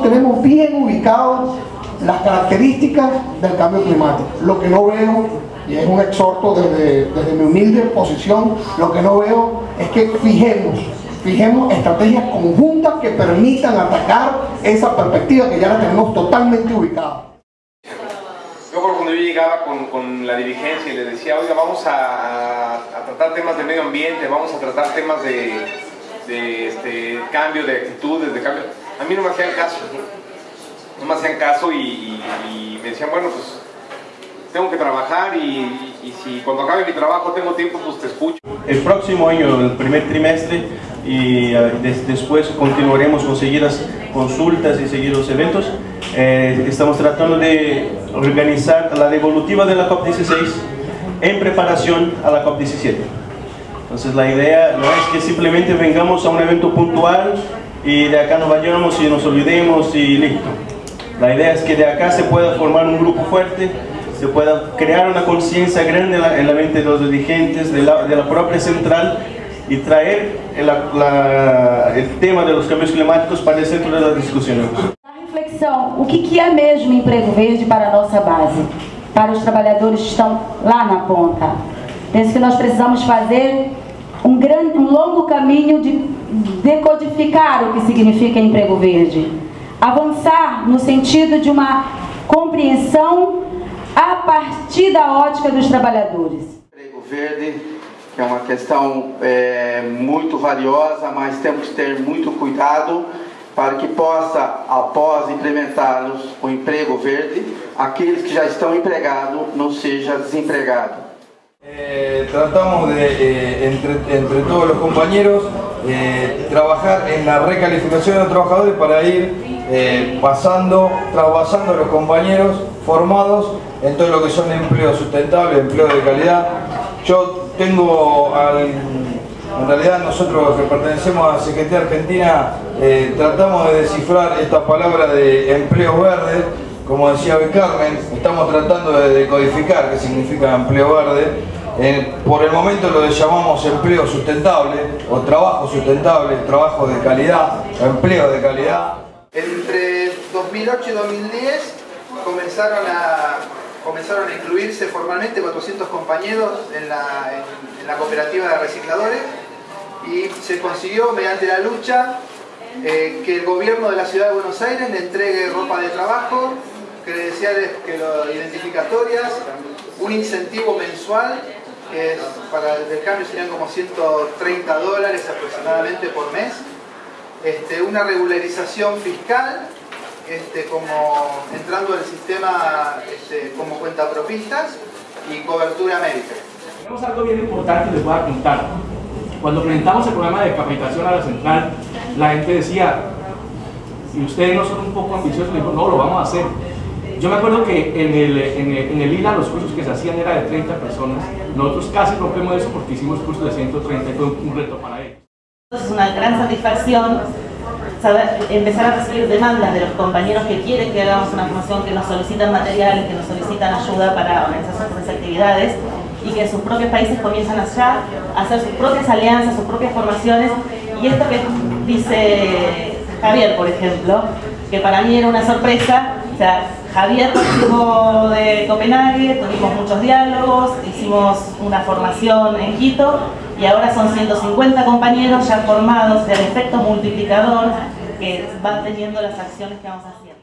tenemos bien ubicados las características del cambio climático. Lo que no veo, y es un exhorto desde, desde mi humilde posición, lo que no veo es que fijemos fijemos estrategias conjuntas que permitan atacar esa perspectiva que ya la tenemos totalmente ubicada. Yo cuando yo llegaba con, con, la dirigencia y le decía, oiga, vamos a, a, tratar temas de medio ambiente, vamos a tratar temas de, de este, cambio de actitudes, de cambio, a mí no me hacían caso, no, me hacían caso y, y, y, me decían, bueno, pues tengo que trabajar y, y si cuando acabe mi trabajo tengo tiempo, pues te escucho. El próximo año, el primer trimestre, y después continuaremos con seguir las consultas y seguir los eventos. Eh, estamos tratando de organizar la devolutiva de la COP16 en preparación a la COP17. Entonces la idea no es que simplemente vengamos a un evento puntual y de acá nos vayamos y nos olvidemos y listo. La idea es que de acá se pueda formar un grupo fuerte, se pueda crear una conciencia grande en la, mente de los dirigentes, de la, de la propia central y traer el, la, el tema de los cambios climáticos para o centro das discussões. A reflexão, o que, que é mesmo emprego verde para a nossa base? Para os trabalhadores que estão lá na ponta. Penso que nós precisamos fazer um, grande, um longo caminho de decodificar o que significa emprego verde. Avançar no sentido de uma compreensão a partir da ótica dos trabalhadores. Emprego verde é uma questão é, muito valiosa, mas temos que ter muito cuidado para que possa, após implementar o emprego verde, aqueles que já estão empregados não seja desempregado. Eh, tratamos de, eh, entre, todos los compañeros, eh, trabajar en la recalificación de los trabajadores para ir pasando, trabajando a los compañeros formados en todo lo que son empleos sustentables, empleos de calidad. Yo tengo, en realidad nosotros que pertenecemos a Secretaría Argentina, tratamos de descifrar esta palabra de empleo verde, como decía Carmen, estamos tratando de decodificar qué significa empleo verde. Eh, por el momento lo llamamos empleo sustentable o trabajo sustentable, trabajo de calidad, empleo de calidad. Entre 2008 y 2010 comenzaron a comenzaron a incluirse formalmente 400 compañeros en la, en, la cooperativa de recicladores y se consiguió mediante la lucha eh, que el gobierno de la ciudad de Buenos Aires le entregue ropa de trabajo, credenciales que lo, identificatorias, un incentivo mensual que para el cambio serían como 130 dólares aproximadamente por mes, este, una regularización fiscal este, como entrando el sistema este, como cuentapropistas y cobertura médica. Tenemos algo bien importante les voy a contar. Cuando presentamos el programa de capacitación a la central, la gente decía, y ustedes no son un poco ambiciosos, dijo, no, lo vamos a hacer. Yo me acuerdo que en el, en, el, en el ILA los cursos que se hacían era de 30 personas, nosotros casi rompemos eso porque hicimos cursos de 130 y fue un reto para ellos. Es una gran satisfacción empezar a recibir demandas de los compañeros que quieren que hagamos una formación, que nos solicitan materiales, que nos solicitan ayuda para organizar sus actividades y que en sus propios países comienzan allá a hacer sus propias alianzas, sus propias formaciones. Y esto que dice Javier, por ejemplo, que para mí era una sorpresa, o sea, Javier estuvo de Copenhague, tuvimos muchos diálogos, hicimos una formación en Quito y ahora son 150 compañeros ya formados del efecto multiplicador que van teniendo las acciones que vamos haciendo.